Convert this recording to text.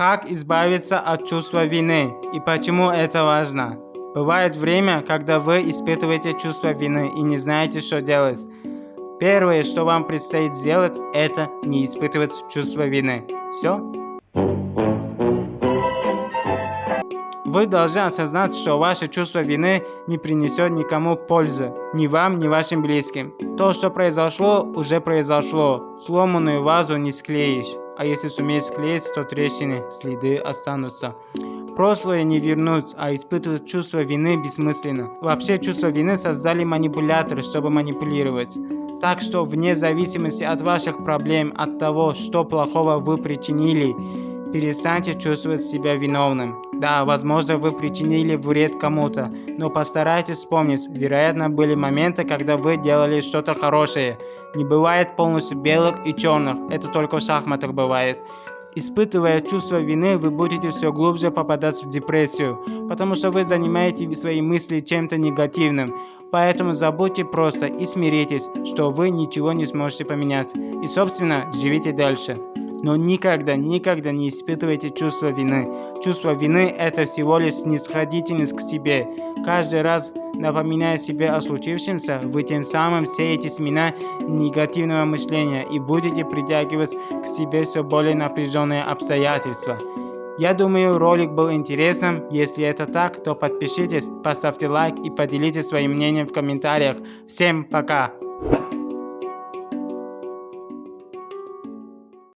Как избавиться от чувства вины и почему это важно? Бывает время, когда вы испытываете чувство вины и не знаете, что делать. Первое, что вам предстоит сделать, это не испытывать чувство вины. Все? Вы должны осознать, что ваше чувство вины не принесет никому пользы, ни вам, ни вашим близким. То, что произошло, уже произошло. Сломанную вазу не склеишь, а если сумеешь склеить, то трещины, следы останутся. Прошлое не вернуть, а испытывать чувство вины бессмысленно. Вообще чувство вины создали манипуляторы, чтобы манипулировать. Так что вне зависимости от ваших проблем, от того, что плохого вы причинили, перестаньте чувствовать себя виновным. Да, возможно, вы причинили вред кому-то, но постарайтесь вспомнить, вероятно, были моменты, когда вы делали что-то хорошее. Не бывает полностью белых и черных, это только в шахматах бывает. Испытывая чувство вины, вы будете все глубже попадать в депрессию, потому что вы занимаете свои мысли чем-то негативным. Поэтому забудьте просто и смиритесь, что вы ничего не сможете поменять. И собственно, живите дальше. Но никогда, никогда не испытывайте чувство вины. Чувство вины – это всего лишь снисходительность к себе. Каждый раз, напоминая себе о случившемся, вы тем самым сеете семена негативного мышления и будете притягивать к себе все более напряженные обстоятельства. Я думаю, ролик был интересным. Если это так, то подпишитесь, поставьте лайк и поделитесь своим мнением в комментариях. Всем пока!